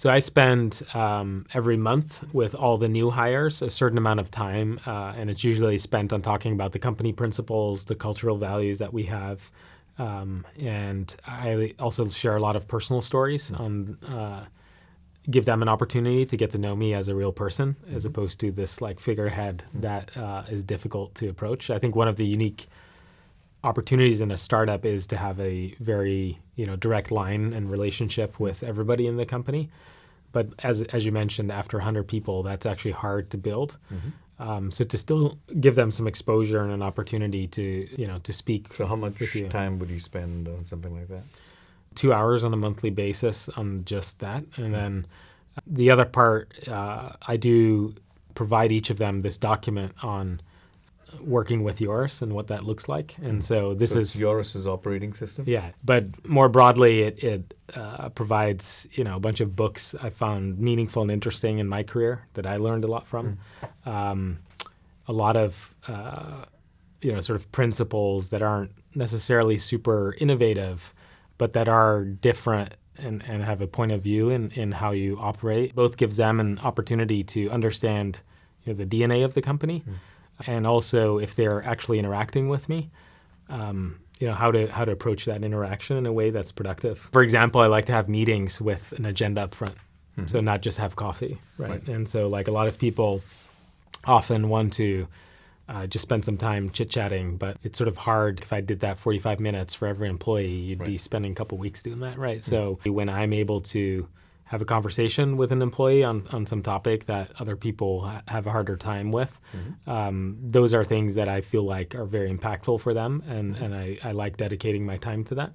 So I spend um, every month with all the new hires a certain amount of time, uh, and it's usually spent on talking about the company principles, the cultural values that we have, um, and I also share a lot of personal stories on. Uh, give them an opportunity to get to know me as a real person, as opposed to this like figurehead that uh, is difficult to approach. I think one of the unique opportunities in a startup is to have a very you know direct line and relationship with everybody in the company. But as as you mentioned, after 100 people, that's actually hard to build. Um, so to still give them some exposure and an opportunity to you know to speak. So how much time would you spend on something like that? Two hours on a monthly basis on just that, and then the other part, uh, I do provide each of them this document on working with Yoris and what that looks like. And so this So is Yoris's operating system. yeah, but more broadly, it, it uh, provides you know a bunch of books I found meaningful and interesting in my career that I learned a lot from. Um, a lot of uh, you know sort of principles that aren't necessarily super innovative, but that are different and, and have a point of view in, in how you operate. Both gives them an opportunity to understand you know, the DNA of the company, and also if they're actually interacting with me um, you know how to how to approach that interaction in a way that's productive. For example, I like to have meetings with an agenda up front, so not just have coffee, right? Right. And so like a lot of people often want to uh, just spend some time chit chatting, but it's sort of hard if I did that 45 minutes for every employee. You'd be spending a couple weeks doing that, right? So when I'm able to have a conversation with an employee on, on some topic that other people ha- have a harder time with, um, those are things that I feel like are very impactful for them, and, and I, I like dedicating my time to that.